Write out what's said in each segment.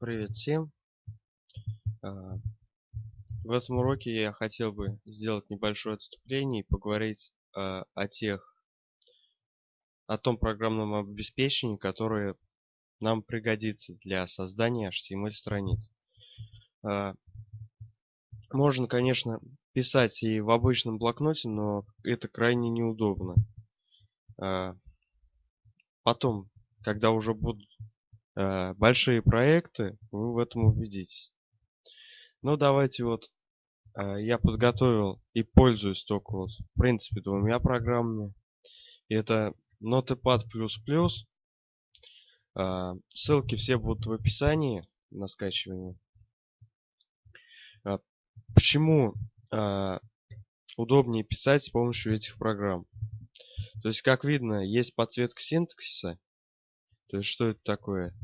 Привет всем! А, в этом уроке я хотел бы сделать небольшое отступление и поговорить а, о тех, о том программном обеспечении, которое нам пригодится для создания HTML страниц. А, можно, конечно, писать и в обычном блокноте, но это крайне неудобно. Потом, когда уже будут большие проекты, вы в этом убедитесь. Ну, давайте вот э, я подготовил и пользуюсь только вот, в принципе, двумя программами. Это Notepad++. Э, ссылки все будут в описании на скачивание. Почему удобнее писать с помощью этих программ? То есть, как видно, есть подсветка синтаксиса, то есть что это такое?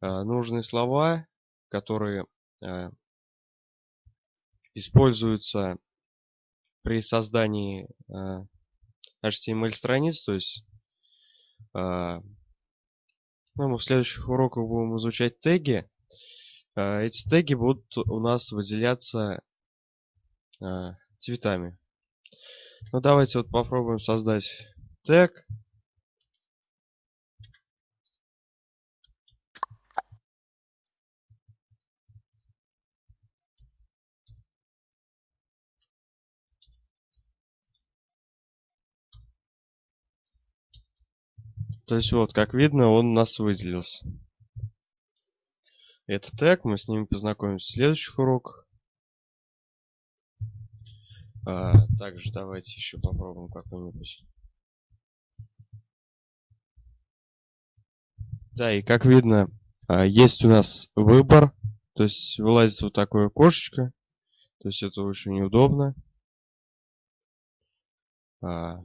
А, нужные слова, которые а, используются при создании а, HTML страниц, то есть ну, мы в следующих уроках будем изучать теги. Эти теги будут у нас выделяться цветами. Ну давайте вот попробуем создать тег. То есть вот, как видно, он у нас выделился. Это тег, мы с ними познакомимся в следующих уроках. А, также давайте еще попробуем какой-нибудь. Да, и как видно, а, есть у нас выбор. То есть вылазит вот такое окошечко. То есть это очень неудобно. А,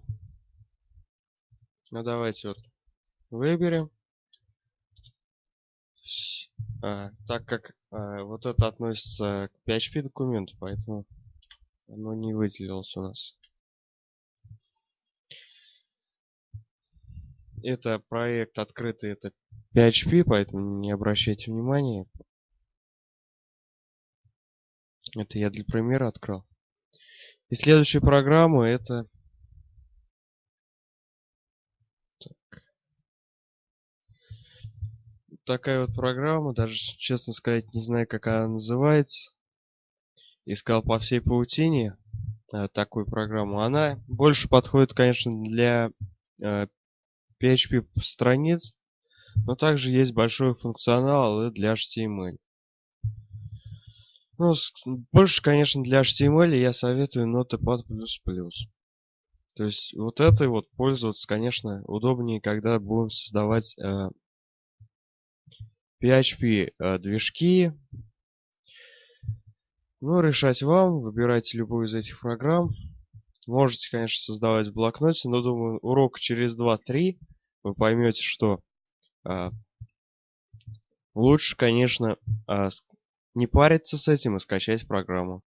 ну давайте вот выберем. А, так как а, вот это относится к PHP документу, поэтому оно не выделилось у нас. Это проект открытый, это PHP, поэтому не обращайте внимания. Это я для примера открыл. И следующая программа это такая вот программа, даже, честно сказать, не знаю, как она называется. Искал по всей паутине э, такую программу. Она больше подходит, конечно, для э, PHP страниц, но также есть большой функционал для HTML. Ну, больше, конечно, для HTML я советую Notepad++. То есть вот этой вот пользоваться, конечно, удобнее, когда будем создавать э, PHP э, движки. Ну, решать вам. Выбирайте любую из этих программ. Можете, конечно, создавать в блокноте, но думаю, урок через 2-3 вы поймете, что а, лучше, конечно, а, не париться с этим и скачать программу.